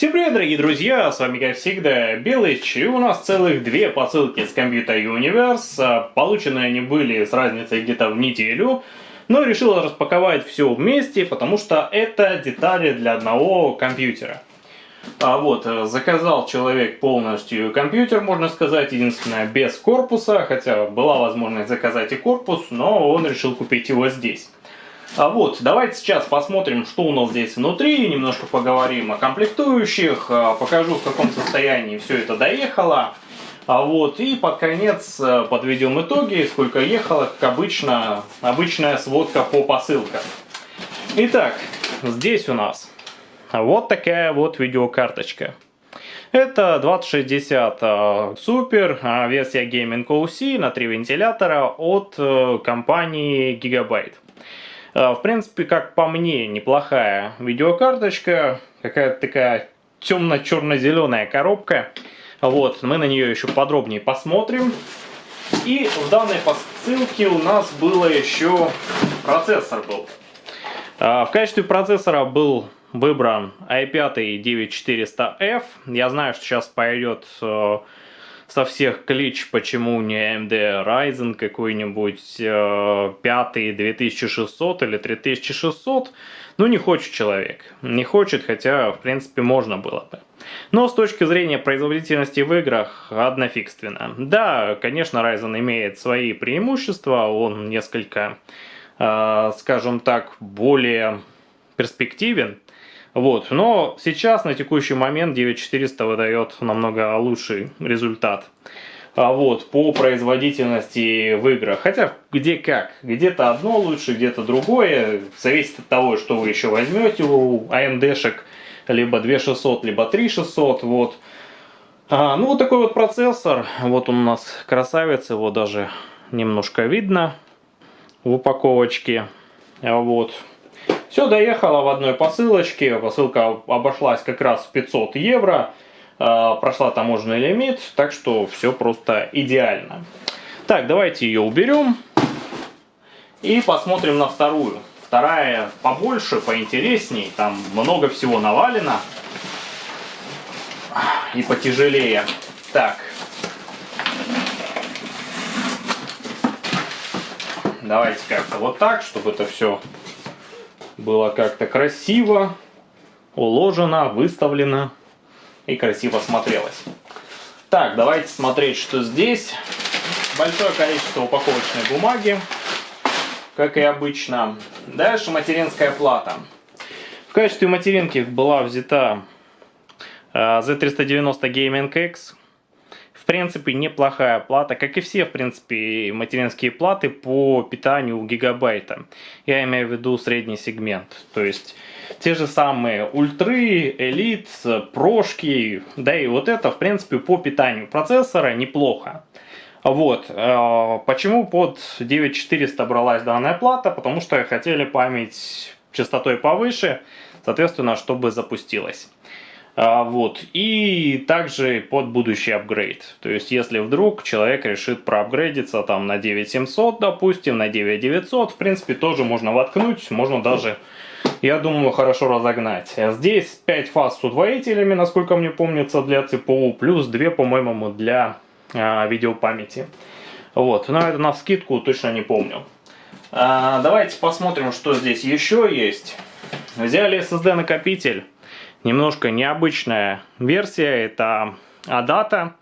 Всем привет, дорогие друзья, с вами как всегда Белыч, и у нас целых две посылки с Computer Universe, полученные они были с разницей где-то в неделю, но решил распаковать все вместе, потому что это детали для одного компьютера. А вот, заказал человек полностью компьютер, можно сказать, единственное, без корпуса, хотя была возможность заказать и корпус, но он решил купить его здесь. А вот, давайте сейчас посмотрим, что у нас здесь внутри, немножко поговорим о комплектующих, а, покажу, в каком состоянии все это доехало. А вот, и под конец а, подведем итоги, сколько ехало, как обычно, обычная сводка по посылкам. Итак, здесь у нас вот такая вот видеокарточка. Это 2060 Super, версия Gaming OC на 3 вентилятора от э, компании Gigabyte. А, в принципе, как по мне, неплохая видеокарточка. Какая-то такая темно-черно-зеленая коробка. Вот, мы на нее еще подробнее посмотрим. И в данной посылке у нас было еще процессор был. А, в качестве процессора был выбран i5 9400F. Я знаю, что сейчас пойдет э, со всех клич, почему не AMD Ryzen какой-нибудь э, 5 2600 или 3600. Ну, не хочет человек. Не хочет, хотя, в принципе, можно было бы. Но с точки зрения производительности в играх, однофигственно. Да, конечно, Ryzen имеет свои преимущества, он несколько, э, скажем так, более перспективен. Вот. Но сейчас, на текущий момент, 9400 выдает намного лучший результат. А вот, по производительности в играх. Хотя, где как. Где-то одно лучше, где-то другое. Зависит от того, что вы еще возьмете у AMD-шек. Либо 2600, либо 3600. Вот. А, ну, вот такой вот процессор. Вот он у нас красавец. Его даже немножко видно в упаковочке. Вот. Все доехало в одной посылочке. Посылка обошлась как раз в 500 евро. А, прошла таможенный лимит, так что все просто идеально. Так, давайте ее уберем. И посмотрим на вторую. Вторая побольше, поинтересней. Там много всего навалено. И потяжелее. Так. Давайте как-то вот так, чтобы это все было как-то красиво уложено, выставлено и красиво смотрелось. Так, давайте смотреть, что здесь. Большое количество упаковочной бумаги, как и обычно. Дальше материнская плата. В качестве материнки была взята э, Z390 Gaming X принципе, неплохая плата, как и все, в принципе, материнские платы по питанию гигабайта. Я имею в виду средний сегмент, то есть те же самые ультры, элит, прошки, да и вот это, в принципе, по питанию процессора неплохо. Вот, э, почему под 9400 бралась данная плата, потому что хотели память частотой повыше, соответственно, чтобы запустилась. А, вот. И также под будущий апгрейд. То есть, если вдруг человек решит проапгрейдиться там на 9700, допустим, на 9900, в принципе, тоже можно воткнуть, можно даже, я думаю, хорошо разогнать. А здесь 5 фаз с удвоителями, насколько мне помнится, для ЦПУ, плюс 2, по-моему, для а, видеопамяти. Вот, но это на скидку точно не помню. А, давайте посмотрим, что здесь еще есть. Взяли SSD накопитель немножко необычная версия, это Adata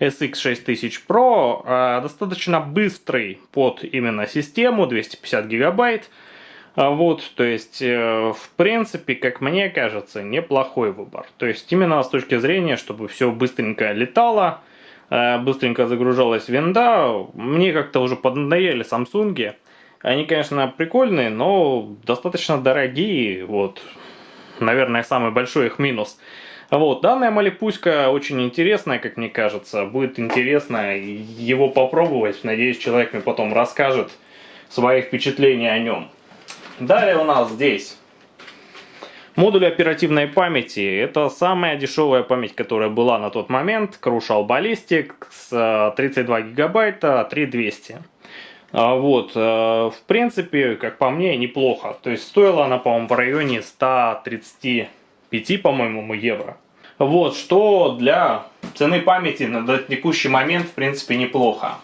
SX6000 Pro, а, достаточно быстрый под именно систему, 250 гигабайт. А, вот, то есть, э, в принципе, как мне кажется, неплохой выбор. То есть, именно с точки зрения, чтобы все быстренько летало, э, быстренько загружалась винда, мне как-то уже поднадоели Samsung. Они, конечно, прикольные, но достаточно дорогие, вот, наверное, самый большой их минус. Вот, данная малипуська очень интересная, как мне кажется. Будет интересно его попробовать. Надеюсь, человек мне потом расскажет свои впечатления о нем. Далее у нас здесь модуль оперативной памяти. Это самая дешевая память, которая была на тот момент. Crucial Ballistic с 32 гигабайта, 3200. А, вот, э, в принципе, как по мне, неплохо. То есть стоила она, по-моему, в районе 135, по-моему, евро. Вот, что для цены памяти на текущий момент, в принципе, неплохо.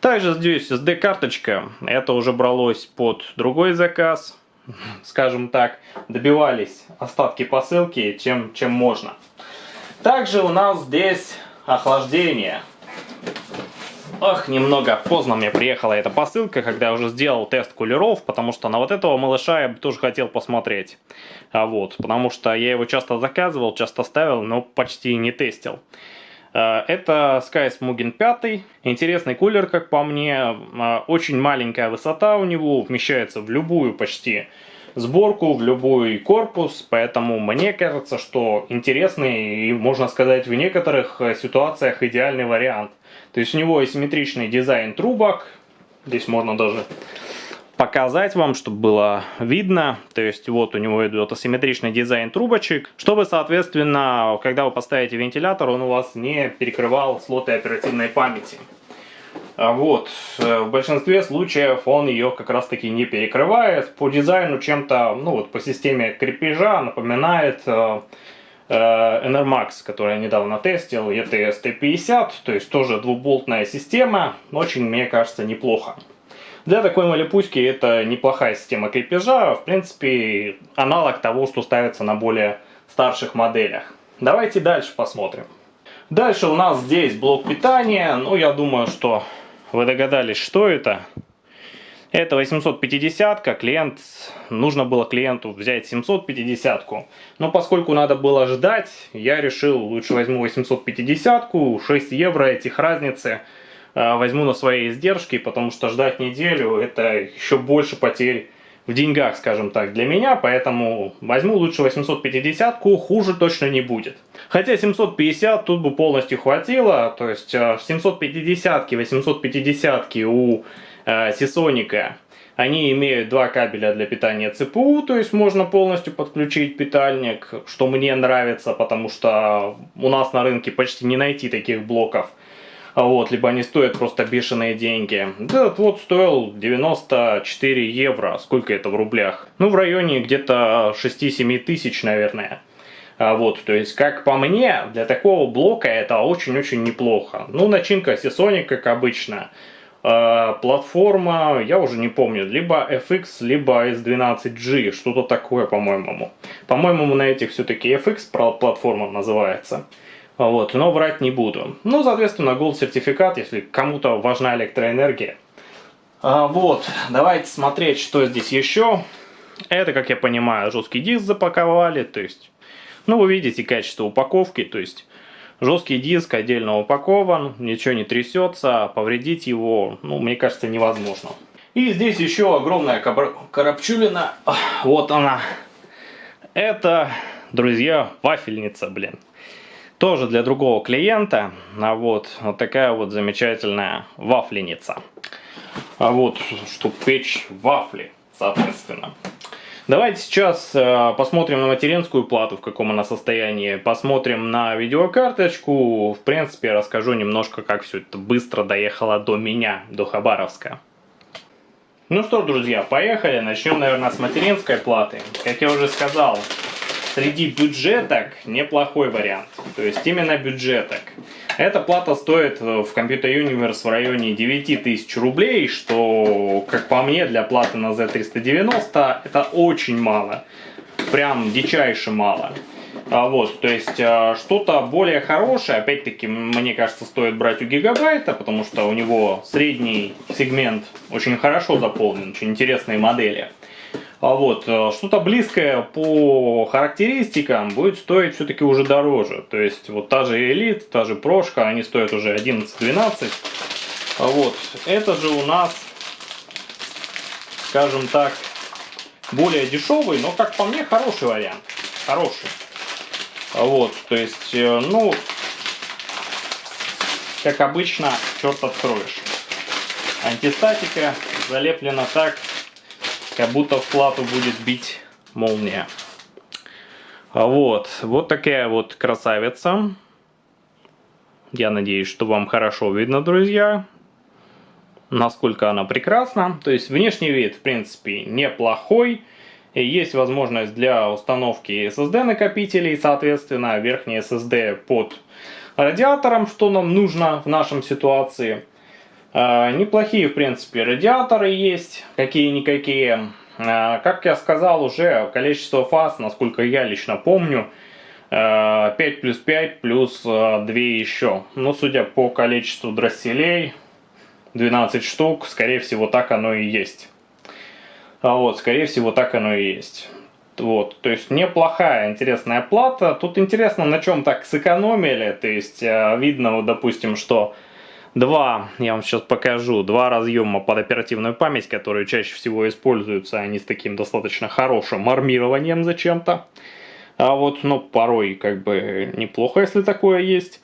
Также здесь SD-карточка. Это уже бралось под другой заказ. Скажем так, добивались остатки посылки, чем, чем можно. Также у нас здесь охлаждение. Ох, немного поздно мне приехала эта посылка, когда я уже сделал тест кулеров, потому что на вот этого малыша я бы тоже хотел посмотреть. А вот, потому что я его часто заказывал, часто ставил, но почти не тестил. А, это Sky Smuggin 5. Интересный кулер, как по мне. А, очень маленькая высота у него, вмещается в любую почти сборку, в любой корпус, поэтому мне кажется, что интересный и, можно сказать, в некоторых ситуациях идеальный вариант. То есть у него асимметричный дизайн трубок. Здесь можно даже показать вам, чтобы было видно. То есть вот у него идет асимметричный дизайн трубочек, чтобы, соответственно, когда вы поставите вентилятор, он у вас не перекрывал слоты оперативной памяти. А вот, в большинстве случаев он ее как раз таки не перекрывает. По дизайну чем-то, ну вот по системе крепежа напоминает э, Э, Enermax, который я недавно тестил, ETS T50, то есть тоже двуболтная система, очень, мне кажется, неплохо. Для такой малипуськи это неплохая система крепежа, в принципе, аналог того, что ставится на более старших моделях. Давайте дальше посмотрим. Дальше у нас здесь блок питания, ну я думаю, что вы догадались, что это. Это 850-ка, клиент, нужно было клиенту взять 750-ку. Но поскольку надо было ждать, я решил, лучше возьму 850-ку, 6 евро этих разницы э, возьму на свои издержки, потому что ждать неделю это еще больше потерь в деньгах, скажем так, для меня, поэтому возьму лучше 850-ку, хуже точно не будет. Хотя 750 тут бы полностью хватило, то есть 750-ки, э, 850-ки у Сисоника. Они имеют два кабеля для питания ЦПУ, то есть можно полностью подключить питальник, что мне нравится, потому что у нас на рынке почти не найти таких блоков. Вот, либо они стоят просто бешеные деньги. Этот вот стоил 94 евро. Сколько это в рублях? Ну, в районе где-то 6-7 тысяч, наверное. А вот, то есть, как по мне, для такого блока это очень-очень неплохо. Ну, начинка Seasonic, как обычно. Э, платформа, я уже не помню, либо FX, либо S12G, что-то такое, по-моему. По-моему, на этих все-таки FX платформа называется. Вот, но врать не буду. Ну, соответственно, Gold сертификат, если кому-то важна электроэнергия. А, вот, давайте смотреть, что здесь еще. Это, как я понимаю, жесткий диск запаковали, то есть, ну, вы видите качество упаковки, то есть, Жесткий диск отдельно упакован, ничего не трясется, повредить его, ну, мне кажется, невозможно. И здесь еще огромная коробчулина, вот она. Это, друзья, вафельница, блин. Тоже для другого клиента, а вот, вот такая вот замечательная вафленица. А вот, чтобы печь вафли, соответственно. Давайте сейчас э, посмотрим на материнскую плату, в каком она состоянии. Посмотрим на видеокарточку. В принципе, расскажу немножко, как все это быстро доехало до меня, до Хабаровска. Ну что, друзья, поехали. Начнем, наверное, с материнской платы. Как я уже сказал, среди бюджеток неплохой вариант. То есть именно бюджеток. Эта плата стоит в Computer Universe в районе 9000 рублей, что, как по мне, для платы на Z390 это очень мало. Прям дичайше мало. А вот, то есть а, что-то более хорошее, опять-таки, мне кажется, стоит брать у Гигабайта, потому что у него средний сегмент очень хорошо заполнен, очень интересные модели. А вот, э, что-то близкое по характеристикам будет стоить все-таки уже дороже. То есть, вот та же Elite, та же Прошка, они стоят уже 11-12. А вот, это же у нас, скажем так, более дешевый, но, как по мне, хороший вариант. Хороший. А вот, то есть, э, ну, как обычно, черт откроешь. Антистатика залеплена так, как будто в плату будет бить молния. А вот, вот такая вот красавица. Я надеюсь, что вам хорошо видно, друзья. Насколько она прекрасна. То есть внешний вид, в принципе, неплохой. И есть возможность для установки SSD накопителей, соответственно, верхний SSD под радиатором, что нам нужно в нашем ситуации. А, неплохие, в принципе, радиаторы есть, какие-никакие. А, как я сказал уже, количество фаз, насколько я лично помню, 5 а, плюс 5 плюс 2 еще. Но судя по количеству дросселей, 12 штук, скорее всего так оно и есть. Вот, скорее всего так оно и есть. Вот, то есть неплохая, интересная плата. Тут интересно, на чем так сэкономили. То есть видно, вот, допустим, что два, я вам сейчас покажу, два разъема под оперативную память, которые чаще всего используются, они с таким достаточно хорошим армированием зачем-то. А вот, ну, порой как бы неплохо, если такое есть.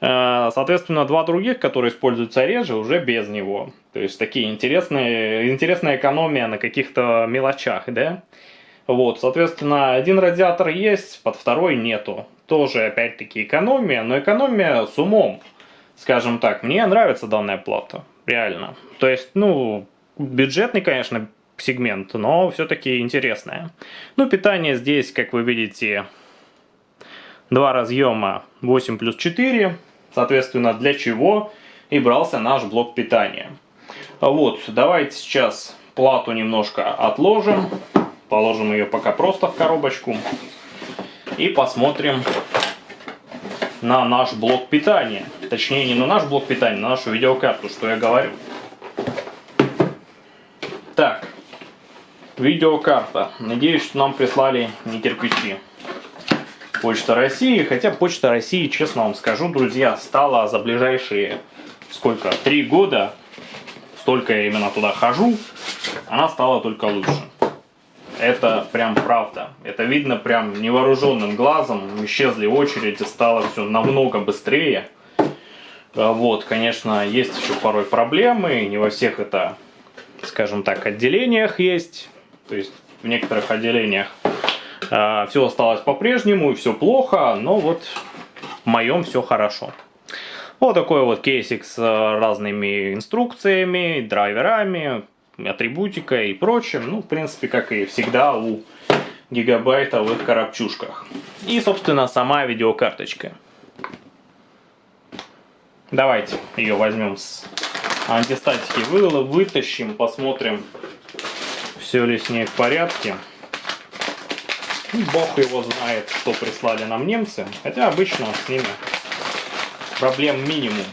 А, соответственно, два других, которые используются реже, уже без него. То есть такие интересные, интересная экономия на каких-то мелочах, да? Вот, соответственно, один радиатор есть, под второй нету. Тоже, опять-таки, экономия, но экономия с умом скажем так, мне нравится данная плата, реально. То есть, ну, бюджетный, конечно, сегмент, но все-таки интересная. Ну, питание здесь, как вы видите, два разъема 8 плюс 4, соответственно, для чего и брался наш блок питания. Вот, давайте сейчас плату немножко отложим, положим ее пока просто в коробочку и посмотрим на наш блок питания. Точнее, не на наш блок питания, на нашу видеокарту, что я говорю. Так, видеокарта. Надеюсь, что нам прислали не кирпичи. Почта России, хотя Почта России, честно вам скажу, друзья, стала за ближайшие, сколько, три года, столько я именно туда хожу, она стала только лучше. Это прям правда. Это видно прям невооруженным глазом. Исчезли очереди, стало все намного быстрее. А вот, конечно, есть еще порой проблемы. Не во всех это, скажем так, отделениях есть. То есть в некоторых отделениях э, все осталось по-прежнему и все плохо. Но вот в моем все хорошо. Вот такой вот кейсик с разными инструкциями, драйверами, атрибутика и прочим. Ну, в принципе, как и всегда у гигабайтовых коробчушках. И, собственно, сама видеокарточка. Давайте ее возьмем с антистатики, вытащим, посмотрим, все ли с ней в порядке. Ну, бог его знает, что прислали нам немцы. Хотя обычно с ними проблем минимум,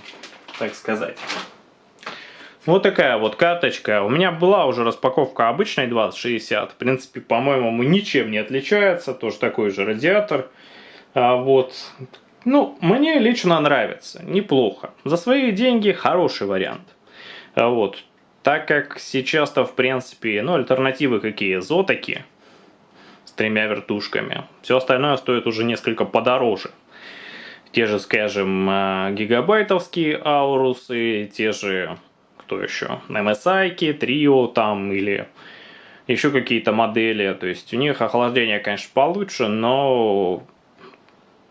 так сказать. Вот такая вот карточка. У меня была уже распаковка обычной 2060. В принципе, по-моему, ничем не отличается. Тоже такой же радиатор. А, вот. Ну, мне лично нравится. Неплохо. За свои деньги хороший вариант. А, вот. Так как сейчас-то, в принципе, ну, альтернативы какие? Зотаки с тремя вертушками. Все остальное стоит уже несколько подороже. Те же, скажем, а, гигабайтовские аурусы, те же кто еще? MSI, Trio там или еще какие-то модели. То есть у них охлаждение, конечно, получше, но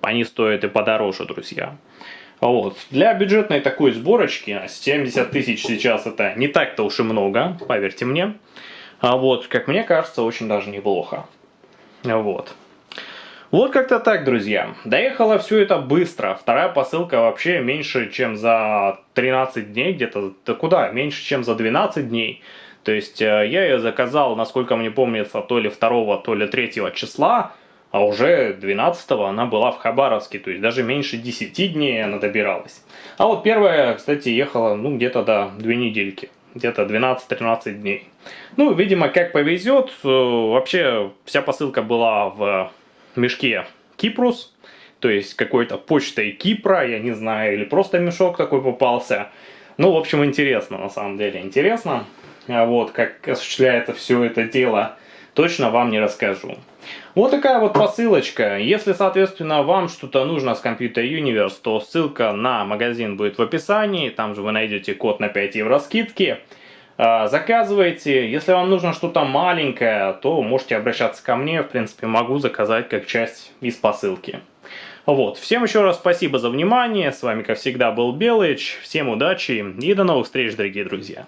они стоят и подороже, друзья. Вот. Для бюджетной такой сборочки 70 тысяч сейчас это не так-то уж и много, поверьте мне. А вот, как мне кажется, очень даже неплохо. Вот. Вот как-то так, друзья. Доехало все это быстро. Вторая посылка вообще меньше, чем за 13 дней, где-то, да куда, меньше, чем за 12 дней. То есть э, я ее заказал, насколько мне помнится, то ли 2, то ли 3 числа, а уже 12 она была в Хабаровске, то есть даже меньше 10 дней она добиралась. А вот первая, кстати, ехала, ну, где-то, да, 2 недельки где-то 12-13 дней. Ну, видимо, как повезет. Э, вообще, вся посылка была в мешке Кипрус, то есть какой-то почтой Кипра, я не знаю, или просто мешок такой попался. Ну, в общем, интересно, на самом деле, интересно. А вот, как осуществляется все это дело, точно вам не расскажу. Вот такая вот посылочка. Если, соответственно, вам что-то нужно с Computer Universe, то ссылка на магазин будет в описании. Там же вы найдете код на 5 евро скидки. А, заказывайте. Если вам нужно что-то маленькое, то можете обращаться ко мне. В принципе, могу заказать как часть из посылки. Вот. Всем еще раз спасибо за внимание. С вами, как всегда, был Белыч. Всем удачи и до новых встреч, дорогие друзья.